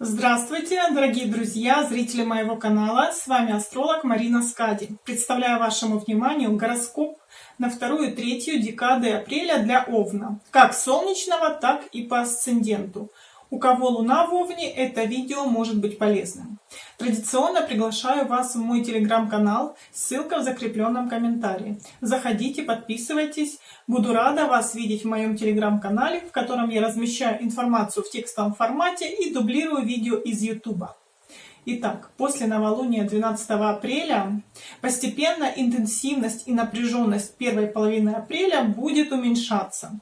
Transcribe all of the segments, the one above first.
Здравствуйте, дорогие друзья, зрители моего канала. С вами астролог Марина Скади. Представляю вашему вниманию гороскоп на вторую и третью декады апреля для Овна. Как солнечного, так и по асценденту. У кого Луна в Овне, это видео может быть полезным. Традиционно приглашаю вас в мой телеграм-канал, ссылка в закрепленном комментарии. Заходите, подписывайтесь. Буду рада вас видеть в моем телеграм-канале, в котором я размещаю информацию в текстовом формате и дублирую видео из YouTube. Итак, после новолуния 12 апреля постепенно интенсивность и напряженность первой половины апреля будет уменьшаться.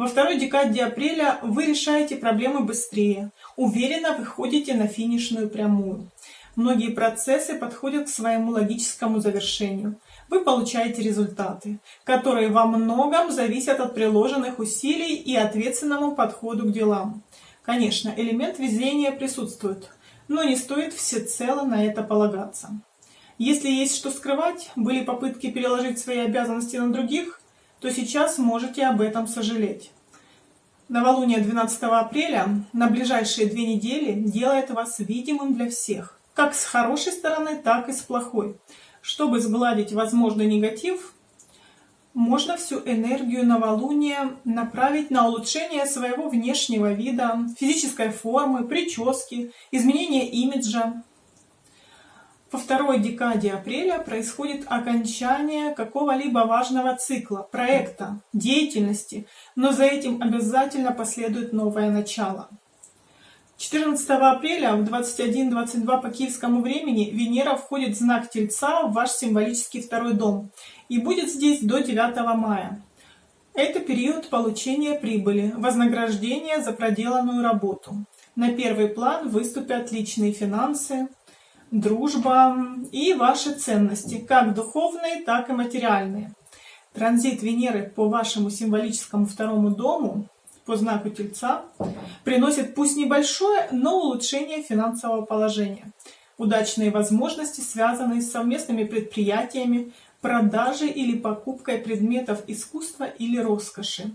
Во второй декаде апреля вы решаете проблемы быстрее, уверенно выходите на финишную прямую. Многие процессы подходят к своему логическому завершению. Вы получаете результаты, которые во многом зависят от приложенных усилий и ответственному подходу к делам. Конечно, элемент везения присутствует, но не стоит всецело на это полагаться. Если есть что скрывать, были попытки переложить свои обязанности на других, то сейчас можете об этом сожалеть. Новолуние 12 апреля на ближайшие две недели делает вас видимым для всех, как с хорошей стороны, так и с плохой. Чтобы сгладить возможный негатив, можно всю энергию новолуния направить на улучшение своего внешнего вида, физической формы, прически, изменение имиджа, во второй декаде апреля происходит окончание какого-либо важного цикла, проекта, деятельности, но за этим обязательно последует новое начало. 14 апреля в 21.22 по киевскому времени Венера входит в знак Тельца в ваш символический второй дом и будет здесь до 9 мая. Это период получения прибыли, вознаграждения за проделанную работу. На первый план выступят личные финансы, дружба и ваши ценности, как духовные, так и материальные. Транзит Венеры по вашему символическому второму дому, по знаку Тельца, приносит пусть небольшое, но улучшение финансового положения. Удачные возможности, связанные с совместными предприятиями, продажей или покупкой предметов искусства или роскоши.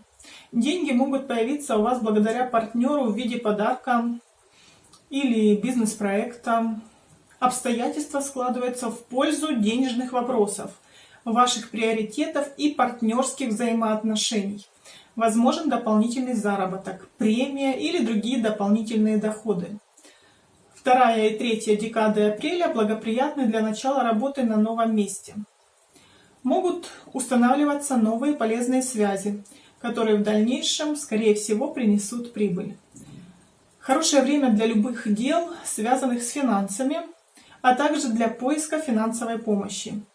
Деньги могут появиться у вас благодаря партнеру в виде подарка или бизнес-проекта, обстоятельства складываются в пользу денежных вопросов, ваших приоритетов и партнерских взаимоотношений. Возможен дополнительный заработок, премия или другие дополнительные доходы. Вторая и третья декады апреля благоприятны для начала работы на новом месте. Могут устанавливаться новые полезные связи, которые в дальнейшем, скорее всего, принесут прибыль. Хорошее время для любых дел, связанных с финансами, а также для поиска финансовой помощи.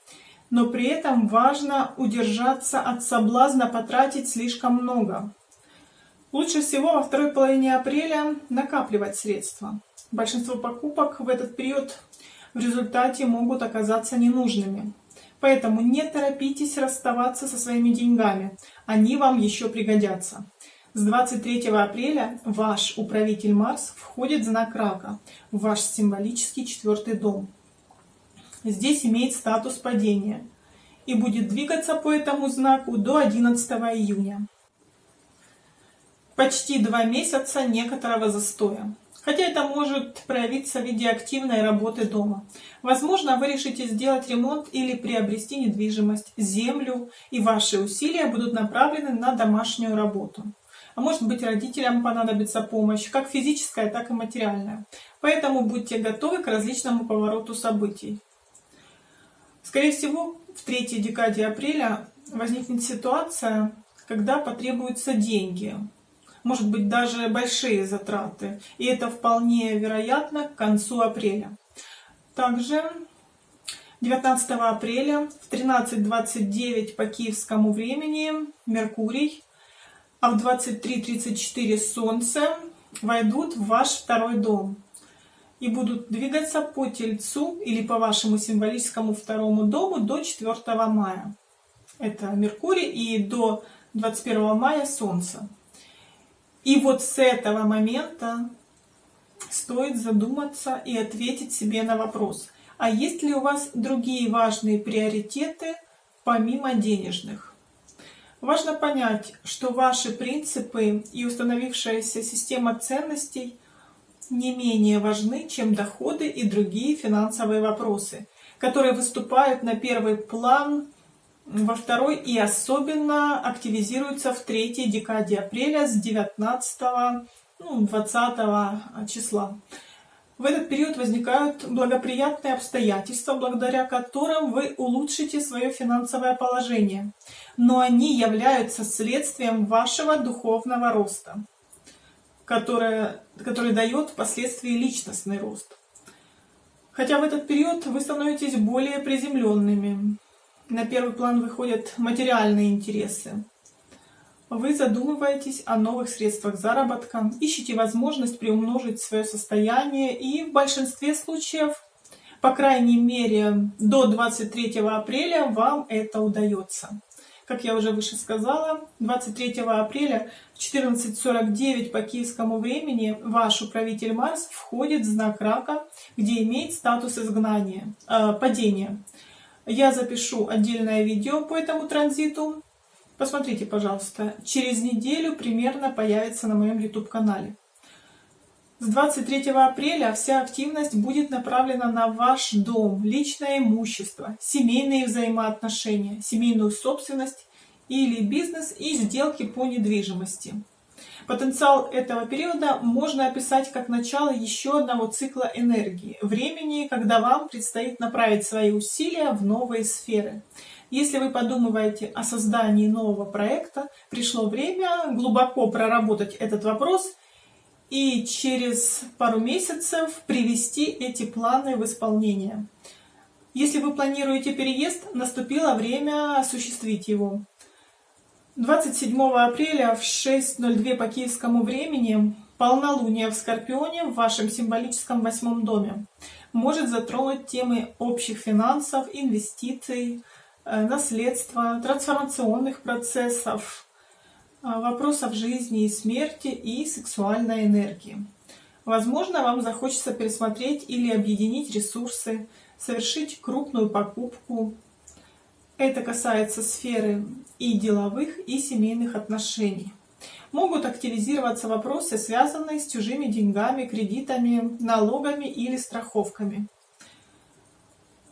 Но при этом важно удержаться от соблазна потратить слишком много. Лучше всего во второй половине апреля накапливать средства. Большинство покупок в этот период в результате могут оказаться ненужными. Поэтому не торопитесь расставаться со своими деньгами, они вам еще пригодятся. С 23 апреля ваш управитель Марс входит в знак Рака, в ваш символический четвертый дом. Здесь имеет статус падения и будет двигаться по этому знаку до 11 июня. Почти два месяца некоторого застоя. Хотя это может проявиться в виде активной работы дома. Возможно, вы решите сделать ремонт или приобрести недвижимость, землю, и ваши усилия будут направлены на домашнюю работу а может быть родителям понадобится помощь, как физическая, так и материальная. Поэтому будьте готовы к различному повороту событий. Скорее всего, в третьей декаде апреля возникнет ситуация, когда потребуются деньги, может быть даже большие затраты, и это вполне вероятно к концу апреля. Также 19 апреля в 13.29 по киевскому времени Меркурий а в 23.34 Солнце войдут в ваш второй дом и будут двигаться по Тельцу или по вашему символическому второму дому до 4 мая. Это Меркурий и до 21 мая Солнце. И вот с этого момента стоит задуматься и ответить себе на вопрос, а есть ли у вас другие важные приоритеты помимо денежных? Важно понять, что ваши принципы и установившаяся система ценностей не менее важны, чем доходы и другие финансовые вопросы, которые выступают на первый план во второй и особенно активизируются в третьей декаде апреля с 19 ну, 20 числа. В этот период возникают благоприятные обстоятельства, благодаря которым вы улучшите свое финансовое положение, но они являются следствием вашего духовного роста, которое, который дает впоследствии личностный рост. Хотя в этот период вы становитесь более приземленными. На первый план выходят материальные интересы, вы задумываетесь о новых средствах заработка, ищете возможность приумножить свое состояние и в большинстве случаев, по крайней мере до 23 апреля, вам это удается. Как я уже выше сказала, 23 апреля в 14.49 по киевскому времени ваш управитель Марс входит в знак Рака, где имеет статус изгнания, э, падения. Я запишу отдельное видео по этому транзиту, Посмотрите, пожалуйста, через неделю примерно появится на моем YouTube-канале. С 23 апреля вся активность будет направлена на ваш дом, личное имущество, семейные взаимоотношения, семейную собственность или бизнес и сделки по недвижимости. Потенциал этого периода можно описать как начало еще одного цикла энергии, времени, когда вам предстоит направить свои усилия в новые сферы. Если вы подумываете о создании нового проекта, пришло время глубоко проработать этот вопрос и через пару месяцев привести эти планы в исполнение. Если вы планируете переезд, наступило время осуществить его. 27 апреля в 6.02 по киевскому времени полнолуние в Скорпионе в вашем символическом восьмом доме может затронуть темы общих финансов, инвестиций, Э, наследства, трансформационных процессов, вопросов жизни и смерти и сексуальной энергии. Возможно, вам захочется пересмотреть или объединить ресурсы, совершить крупную покупку. Это касается сферы и деловых, и семейных отношений. Могут активизироваться вопросы, связанные с чужими деньгами, кредитами, налогами или страховками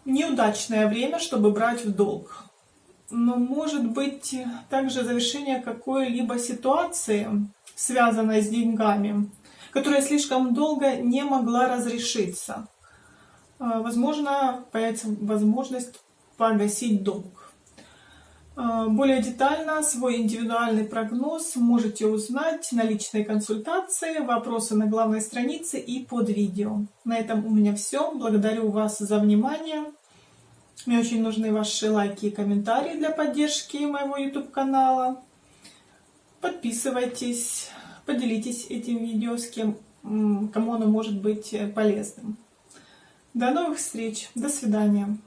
неудачное время, чтобы брать в долг. Но может быть также завершение какой-либо ситуации, связанной с деньгами, которая слишком долго не могла разрешиться. А, возможно, появится возможность погасить долг. А, более детально свой индивидуальный прогноз можете узнать на личной консультации, вопросы на главной странице и под видео. На этом у меня все. Благодарю вас за внимание. Мне очень нужны ваши лайки и комментарии для поддержки моего YouTube канала. Подписывайтесь, поделитесь этим видео с кем, кому оно может быть полезным. До новых встреч, до свидания.